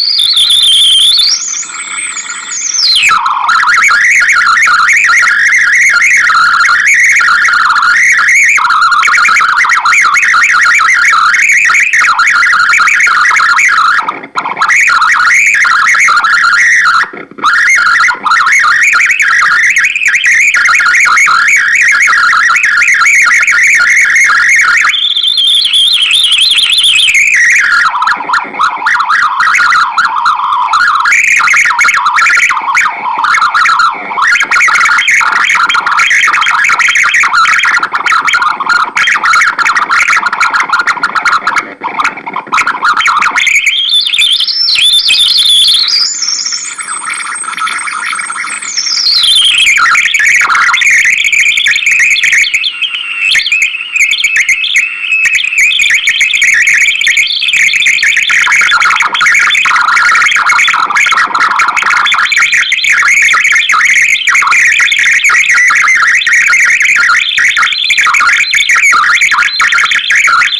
you you